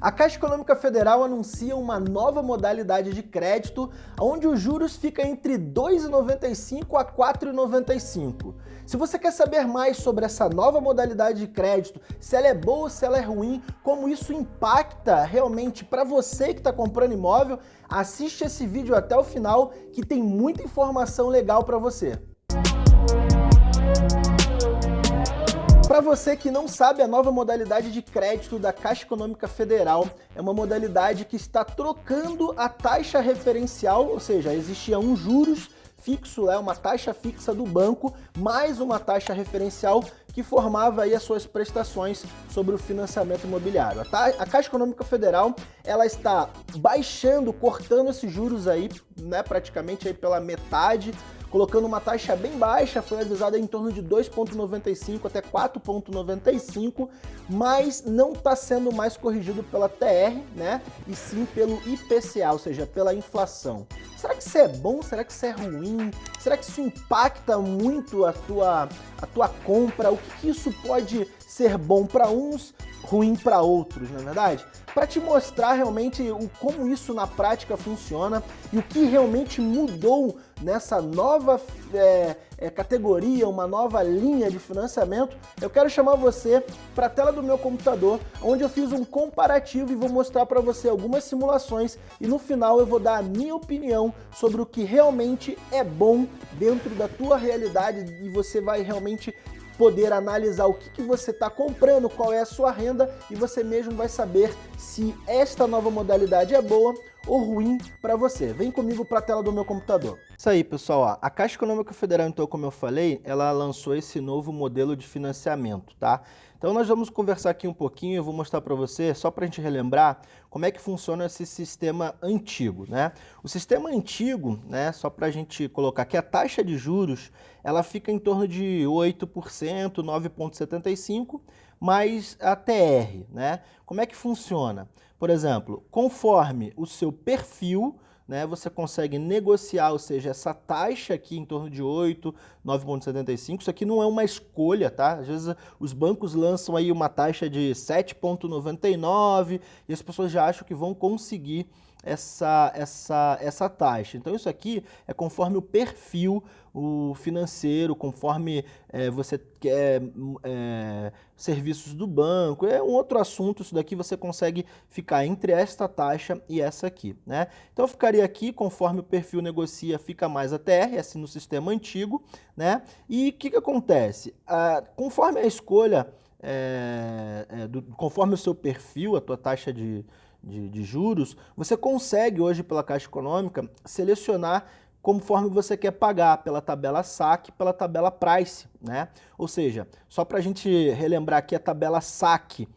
A Caixa Econômica Federal anuncia uma nova modalidade de crédito, onde os juros ficam entre R$ 2,95 a R$ 4,95. Se você quer saber mais sobre essa nova modalidade de crédito, se ela é boa, se ela é ruim, como isso impacta realmente para você que está comprando imóvel, assiste esse vídeo até o final que tem muita informação legal para você. Para você que não sabe, a nova modalidade de crédito da Caixa Econômica Federal é uma modalidade que está trocando a taxa referencial, ou seja, existia um juros fixo, é uma taxa fixa do banco, mais uma taxa referencial que formava aí as suas prestações sobre o financiamento imobiliário. A, Caixa Econômica Federal, ela está baixando, cortando esses juros aí, né, praticamente aí pela metade, colocando uma taxa bem baixa, foi avisada em torno de 2,95 até 4,95, mas não está sendo mais corrigido pela TR, né? E sim pelo IPCA, ou seja, pela inflação. Será que isso é bom? Será que isso é ruim? Será que isso impacta muito a tua, a tua compra? O que, que isso pode ser bom para uns, ruim para outros, na é verdade? Para te mostrar realmente o, como isso na prática funciona e o que realmente mudou nessa nova é, é, categoria, uma nova linha de financiamento, eu quero chamar você para a tela do meu computador, onde eu fiz um comparativo e vou mostrar para você algumas simulações e no final eu vou dar a minha opinião sobre o que realmente é bom dentro da tua realidade e você vai realmente poder analisar o que, que você está comprando, qual é a sua renda e você mesmo vai saber se esta nova modalidade é boa ou ruim para você. Vem comigo para a tela do meu computador. Isso aí, pessoal. Ó. A Caixa Econômica Federal, então, como eu falei, ela lançou esse novo modelo de financiamento, tá? Então nós vamos conversar aqui um pouquinho, eu vou mostrar para você, só para a gente relembrar, como é que funciona esse sistema antigo, né? O sistema antigo, né, só para a gente colocar aqui, a taxa de juros, ela fica em torno de 8%, 9,75%, mais a TR, né? Como é que funciona? Por exemplo, conforme o seu perfil, né, você consegue negociar, ou seja, essa taxa aqui em torno de 8, 9,75, isso aqui não é uma escolha, tá? Às vezes os bancos lançam aí uma taxa de 7,99 e as pessoas já acham que vão conseguir essa, essa, essa taxa. Então isso aqui é conforme o perfil o financeiro, conforme é, você quer é, serviços do banco, é um outro assunto, isso daqui você consegue ficar entre esta taxa e essa aqui. Né? Então ficaria aqui, conforme o perfil negocia, fica mais a TR, assim no sistema antigo. Né? E o que, que acontece? Ah, conforme a escolha, é, é, do, conforme o seu perfil, a tua taxa de de, de juros, você consegue hoje pela Caixa Econômica selecionar conforme você quer pagar pela tabela SAC, pela tabela Price, né? Ou seja, só para a gente relembrar aqui a tabela SAC,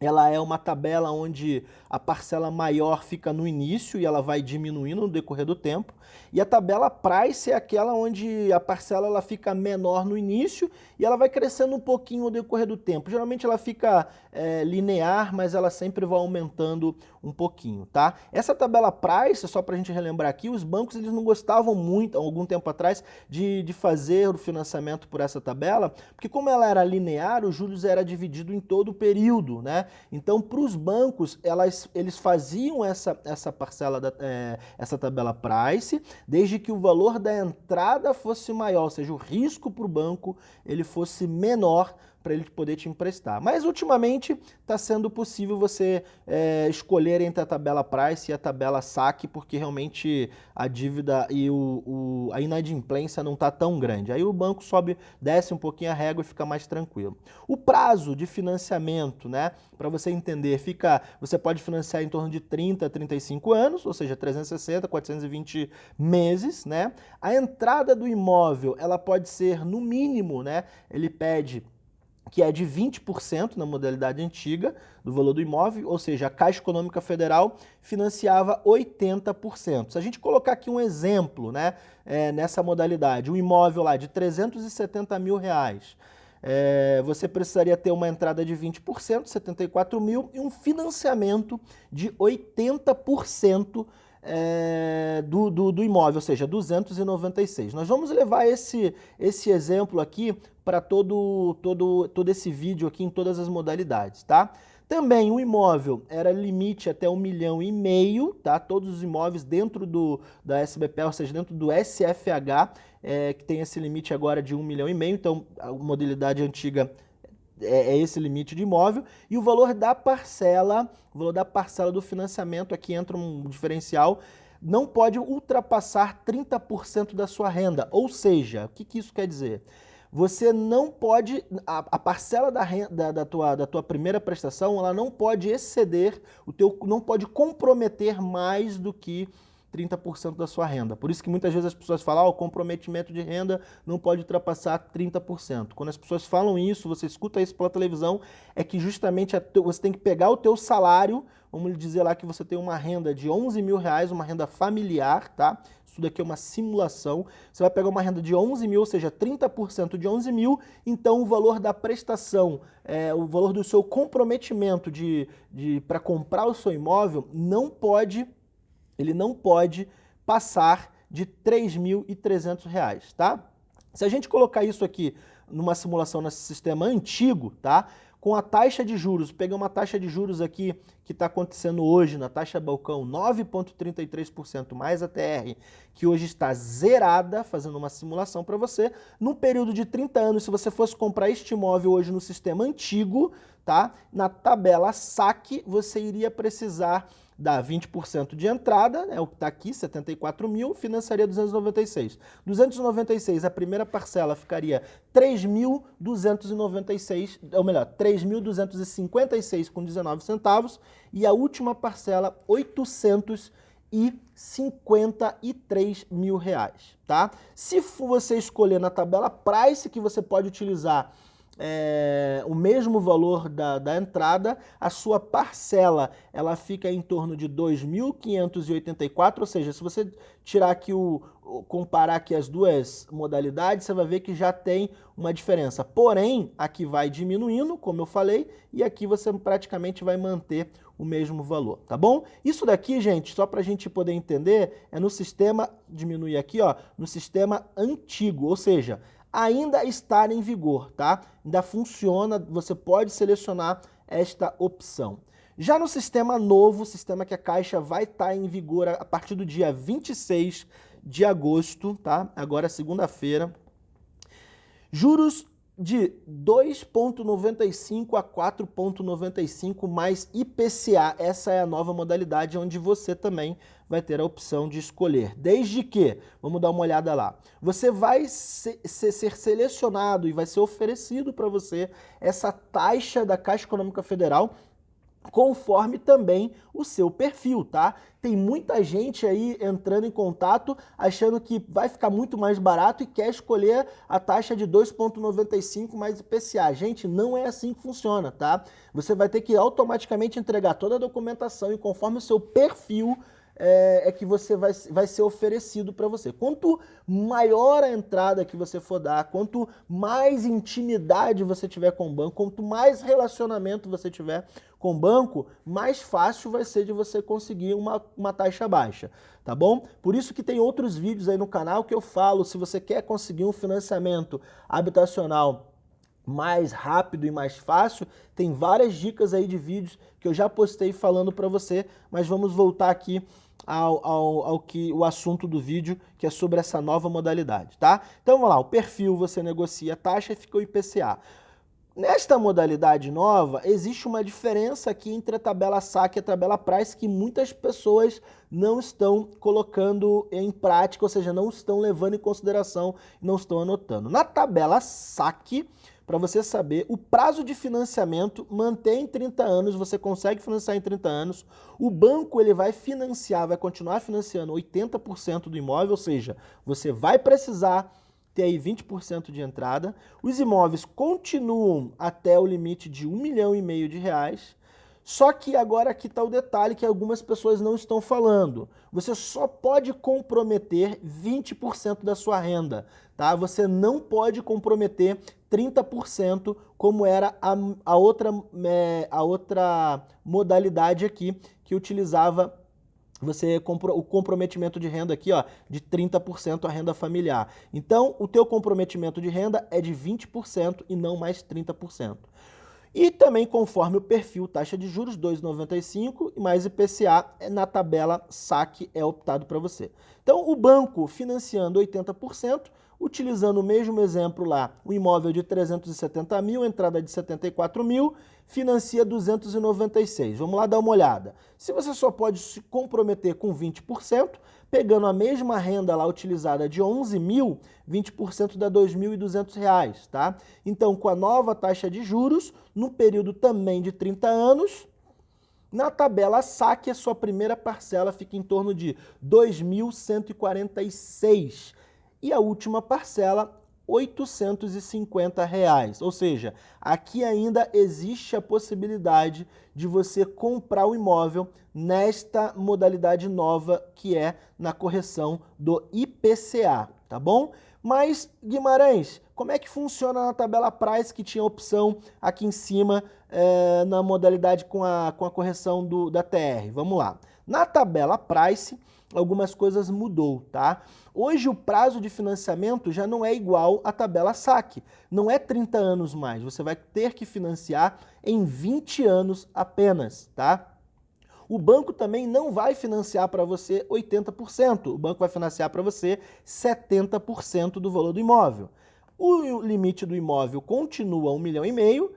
ela é uma tabela onde a parcela maior fica no início e ela vai diminuindo no decorrer do tempo. E a tabela price é aquela onde a parcela ela fica menor no início e ela vai crescendo um pouquinho no decorrer do tempo. Geralmente ela fica é, linear, mas ela sempre vai aumentando um pouquinho, tá? Essa tabela price, só para a gente relembrar aqui, os bancos eles não gostavam muito, algum tempo atrás, de, de fazer o financiamento por essa tabela, porque como ela era linear, os juros era dividido em todo o período, né? Então, para os bancos, elas, eles faziam essa, essa parcela, da, é, essa tabela price, desde que o valor da entrada fosse maior, ou seja, o risco para o banco ele fosse menor para ele poder te emprestar. Mas ultimamente está sendo possível você é, escolher entre a tabela price e a tabela saque, porque realmente a dívida e o, o a inadimplência não está tão grande. Aí o banco sobe, desce um pouquinho a régua e fica mais tranquilo. O prazo de financiamento, né, para você entender, fica, você pode financiar em torno de 30 a 35 anos, ou seja, 360, 420 meses, né? A entrada do imóvel, ela pode ser no mínimo, né? Ele pede que é de 20% na modalidade antiga do valor do imóvel, ou seja, a Caixa Econômica Federal financiava 80%. Se a gente colocar aqui um exemplo né, é, nessa modalidade, um imóvel lá de 370 mil reais, é, você precisaria ter uma entrada de 20%, 74 mil, e um financiamento de 80% é, do, do, do, imóvel, ou seja, 296. Nós vamos levar esse, esse exemplo aqui para todo, todo, todo esse vídeo aqui em todas as modalidades, tá? Também o imóvel era limite até um milhão e meio, tá? Todos os imóveis dentro do, da SBP, ou seja, dentro do SFH, é, que tem esse limite agora de um milhão e meio, então a modalidade antiga é, é, esse limite de imóvel, e o valor da parcela, o valor da parcela do financiamento, aqui entra um diferencial, não pode ultrapassar 30% da sua renda. Ou seja, o que, que isso quer dizer? Você não pode, a, a parcela da, renda, da, da, tua, da tua primeira prestação, ela não pode exceder, o teu, não pode comprometer mais do que 30% da sua renda. Por isso que muitas vezes as pessoas falam, oh, o comprometimento de renda não pode ultrapassar 30%. Quando as pessoas falam isso, você escuta isso pela televisão, é que justamente você tem que pegar o teu salário, vamos dizer lá que você tem uma renda de 11 mil reais, uma renda familiar, tá? Isso daqui é uma simulação. Você vai pegar uma renda de 11 mil, ou seja, 30% de 11 mil, então o valor da prestação, é, o valor do seu comprometimento de, de, para comprar o seu imóvel não pode ele não pode passar de R$ 3.300, tá? Se a gente colocar isso aqui numa simulação nesse sistema antigo, tá? Com a taxa de juros, pegar uma taxa de juros aqui que está acontecendo hoje na taxa balcão 9,33% mais a TR, que hoje está zerada, fazendo uma simulação para você, num período de 30 anos, se você fosse comprar este imóvel hoje no sistema antigo, tá? Na tabela saque, você iria precisar dá 20% de entrada, é o que está aqui, 74 mil, financiaria 296. 296, a primeira parcela ficaria 3.296, ou melhor, 3.256 com 19 centavos, e a última parcela, 853 mil reais, tá? Se você escolher na tabela Price, que você pode utilizar é, o mesmo valor da, da entrada, a sua parcela ela fica em torno de 2.584, ou seja, se você tirar aqui o, comparar aqui as duas modalidades, você vai ver que já tem uma diferença. Porém, aqui vai diminuindo, como eu falei, e aqui você praticamente vai manter o mesmo valor, tá bom? Isso daqui, gente, só para a gente poder entender, é no sistema, diminuir aqui, ó, no sistema antigo, ou seja, ainda está em vigor, tá? Ainda funciona, você pode selecionar esta opção. Já no sistema novo, sistema que a Caixa vai estar tá em vigor a partir do dia 26 de agosto, tá? Agora segunda-feira. Juros de 2,95 a 4,95 mais IPCA. Essa é a nova modalidade onde você também vai ter a opção de escolher. Desde que, vamos dar uma olhada lá, você vai ser, ser selecionado e vai ser oferecido para você essa taxa da Caixa Econômica Federal conforme também o seu perfil, tá? Tem muita gente aí entrando em contato achando que vai ficar muito mais barato e quer escolher a taxa de 2,95 mais IPCA. Gente, não é assim que funciona, tá? Você vai ter que automaticamente entregar toda a documentação e conforme o seu perfil é, é, que você vai, vai ser oferecido para você. Quanto maior a entrada que você for dar, quanto mais intimidade você tiver com o banco, quanto mais relacionamento você tiver com o banco, mais fácil vai ser de você conseguir uma, uma taxa baixa, tá bom? Por isso que tem outros vídeos aí no canal que eu falo, se você quer conseguir um financiamento habitacional mais rápido e mais fácil, tem várias dicas aí de vídeos que eu já postei falando para você, mas vamos voltar aqui ao, ao, ao, que o assunto do vídeo, que é sobre essa nova modalidade, tá? Então vamos lá, o perfil você negocia a taxa e fica o IPCA. Nesta modalidade nova, existe uma diferença aqui entre a tabela saque e a tabela price que muitas pessoas não estão colocando em prática, ou seja, não estão levando em consideração, não estão anotando. Na tabela saque, para você saber, o prazo de financiamento mantém 30 anos, você consegue financiar em 30 anos, o banco ele vai financiar, vai continuar financiando 80% do imóvel, ou seja, você vai precisar ter aí 20% de entrada, os imóveis continuam até o limite de 1 milhão e meio de reais, só que agora aqui está o detalhe que algumas pessoas não estão falando. Você só pode comprometer 20% da sua renda, tá? Você não pode comprometer 30% como era a, a, outra, é, a outra modalidade aqui que utilizava você o comprometimento de renda aqui, ó, de 30% a renda familiar. Então, o teu comprometimento de renda é de 20% e não mais 30%. E também conforme o perfil taxa de juros 2,95 mais IPCA na tabela saque é optado para você. Então o banco financiando 80%, utilizando o mesmo exemplo lá, o imóvel de 370 mil, entrada de 74 mil, financia 296. Vamos lá dar uma olhada. Se você só pode se comprometer com 20%, pegando a mesma renda lá utilizada de 11 mil, 20% dá R$ 2.200, tá? Então, com a nova taxa de juros, no período também de 30 anos, na tabela saque, a sua primeira parcela fica em torno de R$ 2.146 e a última parcela 850 reais. Ou seja, aqui ainda existe a possibilidade de você comprar o imóvel nesta modalidade nova que é na correção do IPCA, tá bom? Mas, Guimarães, como é que funciona na tabela Price que tinha opção aqui em cima é, na modalidade com a, com a correção do, da TR? Vamos lá. Na tabela Price, algumas coisas mudou, tá? Hoje o prazo de financiamento já não é igual à tabela saque. Não é 30 anos mais, você vai ter que financiar em 20 anos apenas, tá? O banco também não vai financiar para você 80%, o banco vai financiar para você 70% do valor do imóvel. O limite do imóvel continua 1 milhão e meio,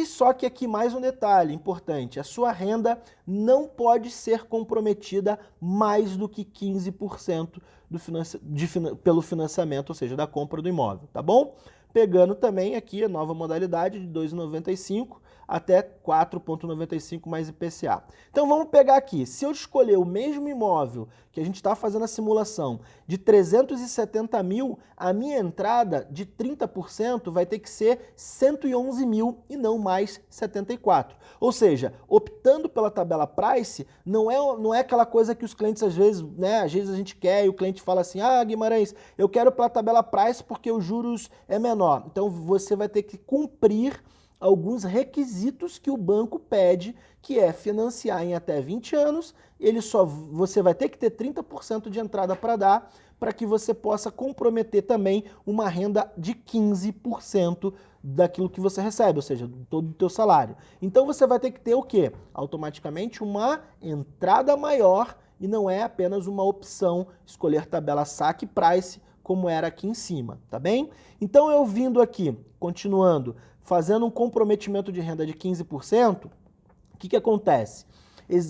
e só que aqui mais um detalhe importante, a sua renda não pode ser comprometida mais do que 15% do de, pelo financiamento, ou seja, da compra do imóvel, tá bom? Pegando também aqui a nova modalidade de 2,95 até 4,95 mais IPCA. Então vamos pegar aqui, se eu escolher o mesmo imóvel que a gente está fazendo a simulação de 370 mil, a minha entrada de 30% vai ter que ser 111 mil e não mais 74. Ou seja, optando pela tabela price, não é, não é aquela coisa que os clientes às vezes, né, às vezes a gente quer e o cliente fala assim, ah Guimarães, eu quero pela tabela price porque os juros é menor. Então você vai ter que cumprir alguns requisitos que o banco pede, que é financiar em até 20 anos, ele só você vai ter que ter 30% de entrada para dar, para que você possa comprometer também uma renda de 15% daquilo que você recebe, ou seja, todo o teu salário. Então você vai ter que ter o quê? Automaticamente uma entrada maior e não é apenas uma opção escolher tabela saque price como era aqui em cima, tá bem? Então eu vindo aqui, continuando, fazendo um comprometimento de renda de 15%, o que, que acontece?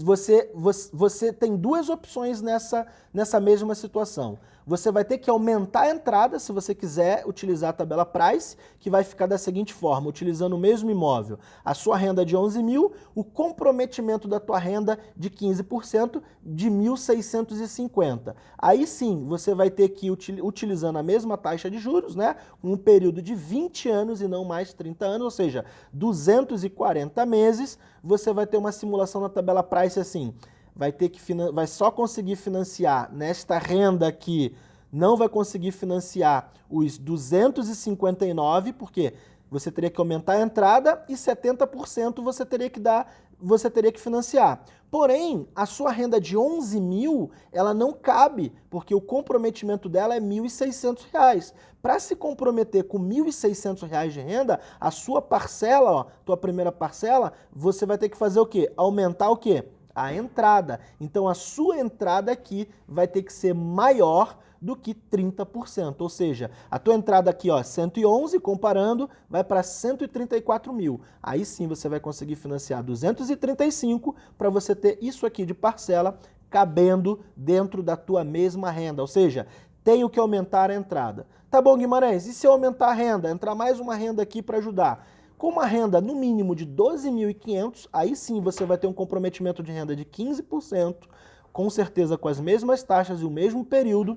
Você, você, você tem duas opções nessa, nessa mesma situação você vai ter que aumentar a entrada se você quiser utilizar a tabela price, que vai ficar da seguinte forma, utilizando o mesmo imóvel, a sua renda de 11 mil, o comprometimento da tua renda de 15% de 1.650. Aí sim, você vai ter que, utilizando a mesma taxa de juros, né, um período de 20 anos e não mais 30 anos, ou seja, 240 meses, você vai ter uma simulação na tabela price assim, vai ter que vai só conseguir financiar nesta renda aqui, não vai conseguir financiar os 259, porque você teria que aumentar a entrada e 70% você teria que dar, você teria que financiar. Porém, a sua renda de 11 mil, ela não cabe, porque o comprometimento dela é R$ 1.600. Para se comprometer com R$ 1.600 de renda, a sua parcela, ó, tua primeira parcela, você vai ter que fazer o quê? Aumentar o quê? A entrada. Então a sua entrada aqui vai ter que ser maior do que 30%, ou seja, a tua entrada aqui, ó, 111, comparando, vai para 134 mil. Aí sim você vai conseguir financiar 235 para você ter isso aqui de parcela cabendo dentro da tua mesma renda, ou seja, tenho que aumentar a entrada. Tá bom, Guimarães, e se eu aumentar a renda, entrar mais uma renda aqui para ajudar? Com uma renda no mínimo de 12.500, aí sim você vai ter um comprometimento de renda de 15%, com certeza com as mesmas taxas e o mesmo período,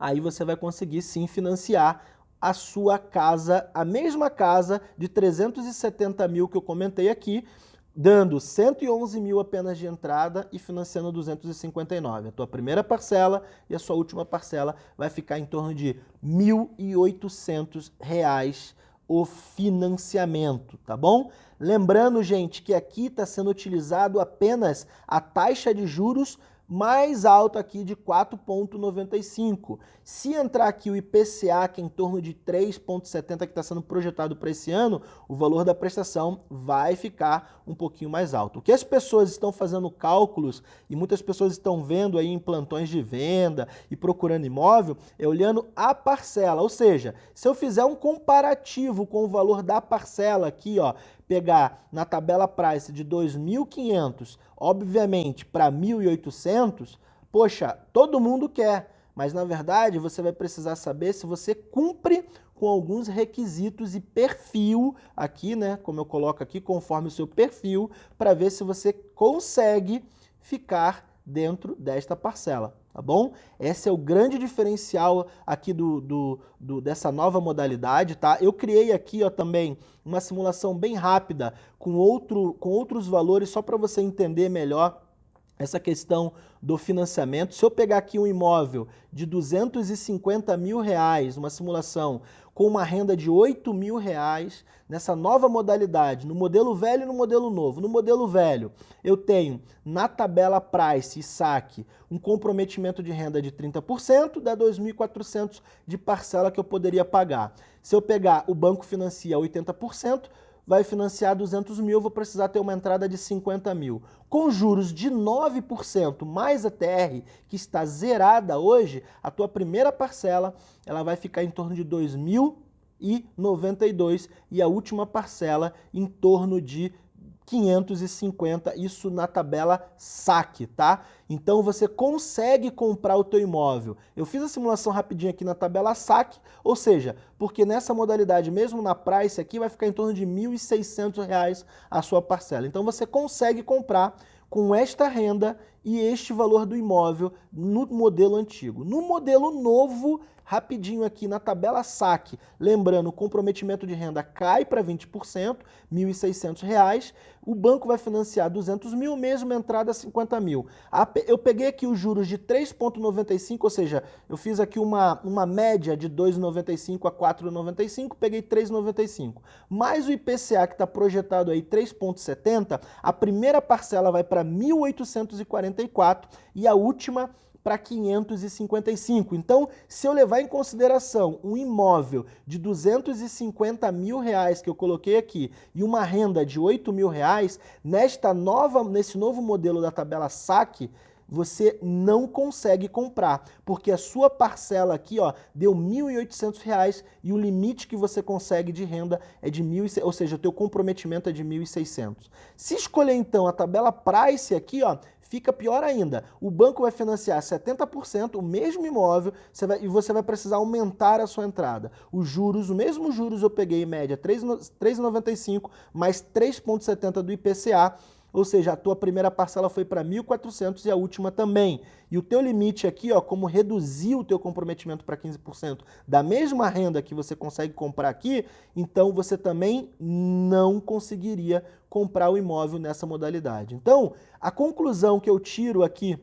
aí você vai conseguir sim financiar a sua casa, a mesma casa de 370 mil que eu comentei aqui, dando 111 mil apenas de entrada e financiando 259. A tua primeira parcela e a sua última parcela vai ficar em torno de R$ 1.800 o financiamento, tá bom? Lembrando, gente, que aqui está sendo utilizado apenas a taxa de juros mais alto aqui de 4,95. Se entrar aqui o IPCA, que é em torno de 3,70 que está sendo projetado para esse ano, o valor da prestação vai ficar um pouquinho mais alto. O que as pessoas estão fazendo cálculos, e muitas pessoas estão vendo aí em plantões de venda e procurando imóvel, é olhando a parcela, ou seja, se eu fizer um comparativo com o valor da parcela aqui, ó, pegar na tabela price de 2.500, obviamente para 1.800, poxa, todo mundo quer, mas na verdade você vai precisar saber se você cumpre com alguns requisitos e perfil aqui, né, como eu coloco aqui, conforme o seu perfil, para ver se você consegue ficar dentro desta parcela tá bom? Esse é o grande diferencial aqui do, do, do, dessa nova modalidade, tá? Eu criei aqui ó, também uma simulação bem rápida com, outro, com outros valores só para você entender melhor essa questão do financiamento. Se eu pegar aqui um imóvel de 250 mil reais, uma simulação com uma renda de 8 mil reais, nessa nova modalidade, no modelo velho e no modelo novo. No modelo velho, eu tenho na tabela Price e saque um comprometimento de renda de 30%, dá 2.400 de parcela que eu poderia pagar. Se eu pegar o banco financia 80%, vai financiar 200 mil, vou precisar ter uma entrada de 50 mil. Com juros de 9% mais a TR, que está zerada hoje, a tua primeira parcela ela vai ficar em torno de 2.092 e a última parcela em torno de 550, isso na tabela saque, tá? Então você consegue comprar o teu imóvel. Eu fiz a simulação rapidinho aqui na tabela saque, ou seja, porque nessa modalidade, mesmo na price aqui, vai ficar em torno de R$ 1.600 a sua parcela. Então você consegue comprar com esta renda e este valor do imóvel no modelo antigo. No modelo novo, rapidinho aqui na tabela saque, lembrando, o comprometimento de renda cai para 20%, R$ 1.600, o banco vai financiar 200 mil, mesmo entrada 50 mil. Eu peguei aqui os juros de 3,95, ou seja, eu fiz aqui uma, uma média de 2,95 a 4,95, peguei 3,95. Mais o IPCA que está projetado aí 3,70, a primeira parcela vai para 1.844 e a última para 555. Então, se eu levar em consideração um imóvel de 250 mil reais que eu coloquei aqui e uma renda de 8 mil reais, nesta nova, nesse novo modelo da tabela SAC, você não consegue comprar, porque a sua parcela aqui ó, deu R$ 1.800 e o limite que você consegue de renda é de 1.600, ou seja, o teu comprometimento é de 1.600. Se escolher então a tabela Price aqui, ó, fica pior ainda. O banco vai financiar 70%, o mesmo imóvel, você vai, e você vai precisar aumentar a sua entrada. Os juros, o mesmo juros eu peguei em média 3,95 mais 3,70 do IPCA, ou seja, a tua primeira parcela foi para 1.400 e a última também. E o teu limite aqui, ó, como reduzir o teu comprometimento para 15% da mesma renda que você consegue comprar aqui, então você também não conseguiria comprar o imóvel nessa modalidade. Então, a conclusão que eu tiro aqui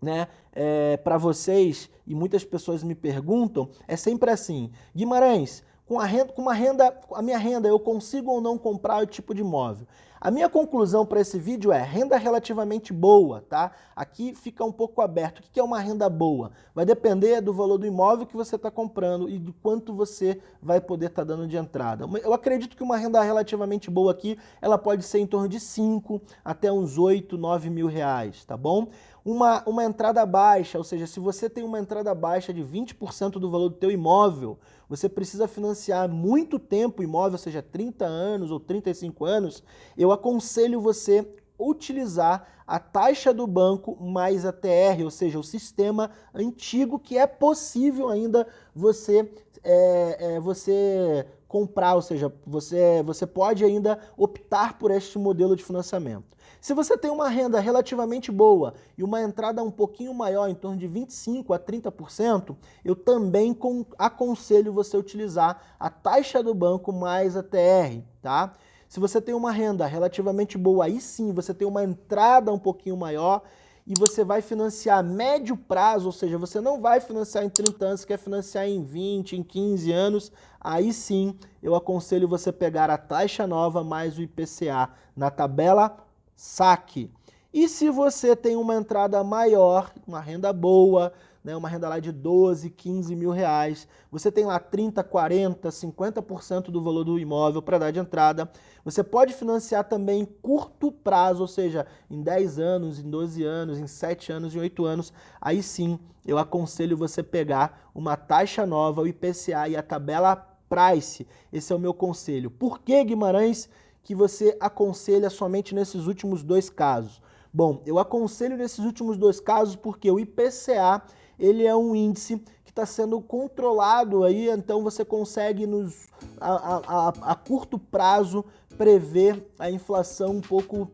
né, é, para vocês, e muitas pessoas me perguntam, é sempre assim, Guimarães, com, a renda, com uma renda, a minha renda, eu consigo ou não comprar o tipo de imóvel? A minha conclusão para esse vídeo é renda relativamente boa, tá? Aqui fica um pouco aberto. O que é uma renda boa? Vai depender do valor do imóvel que você está comprando e de quanto você vai poder estar tá dando de entrada. Eu acredito que uma renda relativamente boa aqui, ela pode ser em torno de 5 até uns 8, 9 mil reais, tá bom? Uma, uma entrada baixa, ou seja, se você tem uma entrada baixa de 20% do valor do teu imóvel, você precisa financiar muito tempo o imóvel, seja 30 anos ou 35 anos, eu aconselho você utilizar a taxa do banco mais a TR, ou seja, o sistema antigo que é possível ainda você, é, é, você comprar, ou seja, você, você pode ainda optar por este modelo de financiamento. Se você tem uma renda relativamente boa e uma entrada um pouquinho maior, em torno de 25% a 30%, eu também aconselho você utilizar a taxa do banco mais a TR, tá? Se você tem uma renda relativamente boa, aí sim você tem uma entrada um pouquinho maior e você vai financiar a médio prazo, ou seja, você não vai financiar em 30 anos, você quer financiar em 20, em 15 anos, aí sim eu aconselho você pegar a taxa nova mais o IPCA na tabela saque. E se você tem uma entrada maior, uma renda boa, né, uma renda lá de 12, 15 mil reais, você tem lá 30, 40, 50% do valor do imóvel para dar de entrada. Você pode financiar também em curto prazo, ou seja, em 10 anos, em 12 anos, em 7 anos, em 8 anos. Aí sim, eu aconselho você pegar uma taxa nova, o IPCA e a tabela Price. Esse é o meu conselho. Por que, Guimarães, que você aconselha somente nesses últimos dois casos? Bom, eu aconselho nesses últimos dois casos porque o IPCA ele é um índice que está sendo controlado aí, então você consegue nos, a, a, a curto prazo prever a inflação um pouco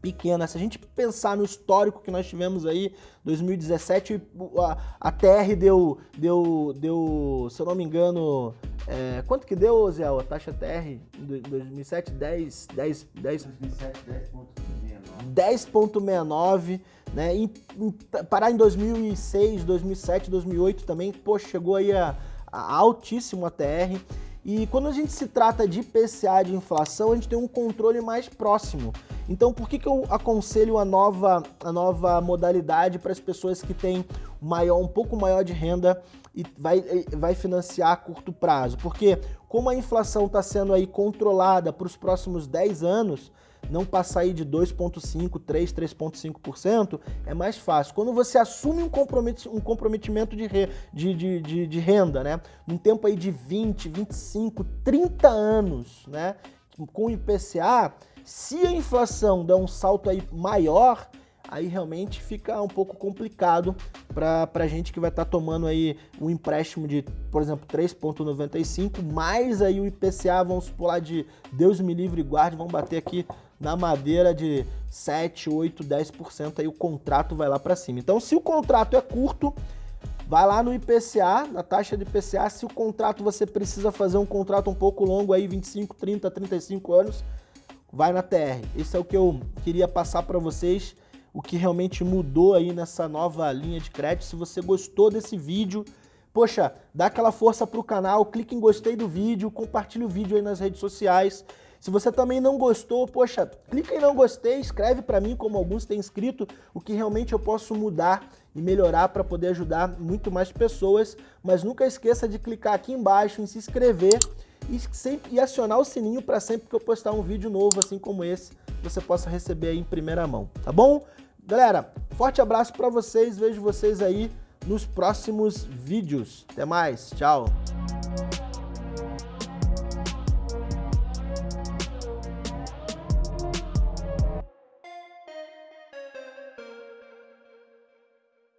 pequena. Se a gente pensar no histórico que nós tivemos aí, 2017, a, a TR deu, deu, deu, se eu não me engano, é, quanto que deu, Zé, a taxa TR em 2007? 10, 10, 10... 2007, 10.69. 10.69, né? E, em, parar em 2006, 2007, 2008 também, poxa, chegou aí a, a altíssimo a TR. E quando a gente se trata de IPCA de inflação, a gente tem um controle mais próximo. Então, por que, que eu aconselho a nova, a nova modalidade para as pessoas que têm maior, um pouco maior de renda e vai, vai financiar a curto prazo? Porque como a inflação está sendo aí controlada para os próximos 10 anos, não passar aí de 2,5%, 3%, 3,5%, é mais fácil. Quando você assume um, compromet um comprometimento de, re de, de, de, de, renda, né? Num tempo aí de 20, 25, 30 anos, né? Com o IPCA, se a inflação der um salto aí maior, aí realmente fica um pouco complicado para a gente que vai estar tá tomando aí um empréstimo de, por exemplo, 3,95, mais aí o IPCA, vamos pular de Deus me livre e guarde, vamos bater aqui na madeira de 7, 8, 10%, aí o contrato vai lá para cima. Então, se o contrato é curto, vai lá no IPCA, na taxa de IPCA, se o contrato você precisa fazer um contrato um pouco longo aí, 25, 30, 35 anos, vai na TR. Esse é o que eu queria passar para vocês, o que realmente mudou aí nessa nova linha de crédito. Se você gostou desse vídeo, poxa, dá aquela força pro canal, clique em gostei do vídeo, compartilhe o vídeo aí nas redes sociais. Se você também não gostou, poxa, clica em não gostei, escreve para mim como alguns têm escrito, o que realmente eu posso mudar e melhorar para poder ajudar muito mais pessoas. Mas nunca esqueça de clicar aqui embaixo em se inscrever e, sempre, e acionar o sininho para sempre que eu postar um vídeo novo assim como esse, você possa receber aí em primeira mão, tá bom? Galera, forte abraço para vocês, vejo vocês aí nos próximos vídeos. Até mais, tchau!